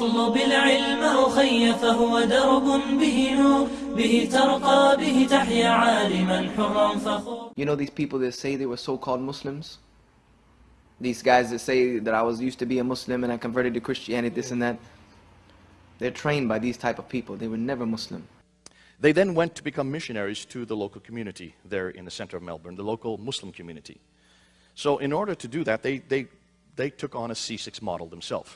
اطلب العلم أخي فهو درب به نور به ترقى به تحيا عالما حرا فخور You know these people that say they were so-called Muslims? These guys that say that I was used to be a Muslim and I converted to Christianity, this and that. They're trained by these type of people. They were never Muslim. They then went to become missionaries to the local community there in the center of Melbourne, the local Muslim community. So in order to do that, they, they, they took on a C6 model themselves.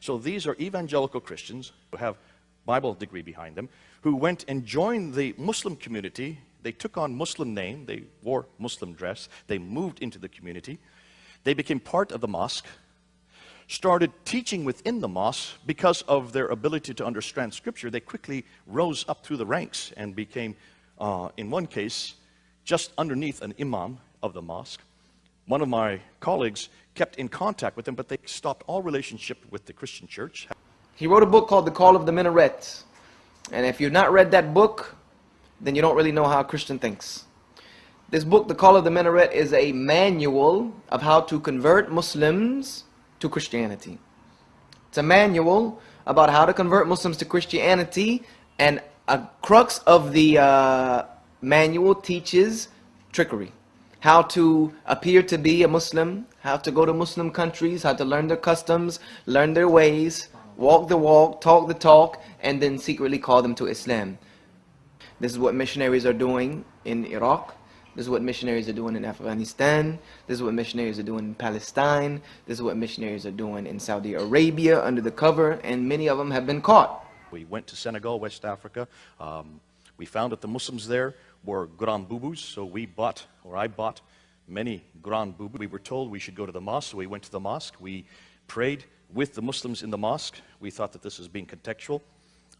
So these are evangelical Christians who have Bible degree behind them, who went and joined the Muslim community. They took on Muslim name, they wore Muslim dress, they moved into the community. They became part of the mosque, started teaching within the mosque because of their ability to understand scripture. They quickly rose up through the ranks and became, uh, in one case, just underneath an imam of the mosque. One of my colleagues kept in contact with them, but they stopped all relationship with the Christian church. He wrote a book called The Call of the Minaret. And if you've not read that book, then you don't really know how a Christian thinks. This book, The Call of the Minaret, is a manual of how to convert Muslims to Christianity. It's a manual about how to convert Muslims to Christianity, and a crux of the uh, manual teaches trickery. How to appear to be a Muslim, how to go to Muslim countries, how to learn their customs, learn their ways, walk the walk, talk the talk, and then secretly call them to Islam. This is what missionaries are doing in Iraq. This is what missionaries are doing in Afghanistan. This is what missionaries are doing in Palestine. This is what missionaries are doing in Saudi Arabia under the cover, and many of them have been caught. We went to Senegal, West Africa. Um, we found that the Muslims there were Grand Boubous, so we bought, or I bought, many Grand Boubous. We were told we should go to the mosque, so we went to the mosque. We prayed with the Muslims in the mosque. We thought that this was being contextual.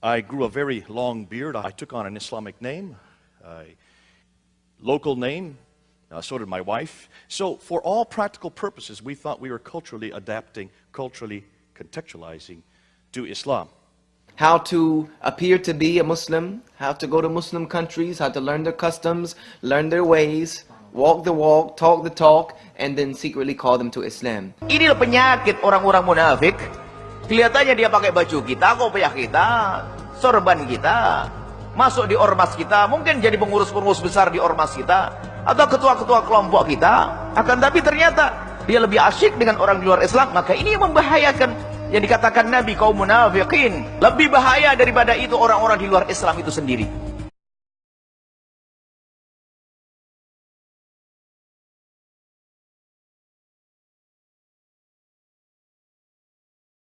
I grew a very long beard. I took on an Islamic name. I local name, uh, so did my wife. So for all practical purposes, we thought we were culturally adapting, culturally contextualizing to Islam. How to appear to be a Muslim, how to go to Muslim countries, how to learn their customs, learn their ways, walk the walk, talk the talk, and then secretly call them to Islam. Inilah penyakit orang-orang munafik. Kelihatannya dia pakai baju kita, kopiah kita, sorban kita, masuk di ormas kita, mungkin jadi pengurus-pengurus besar di ormas kita, atau ketua-ketua kelompok kita, akan tapi ternyata dia lebih asyik dengan orang di luar Islam, maka ini membahayakan yang dikatakan Nabi kaum munafikin lebih bahaya daripada itu orang-orang di luar Islam itu sendiri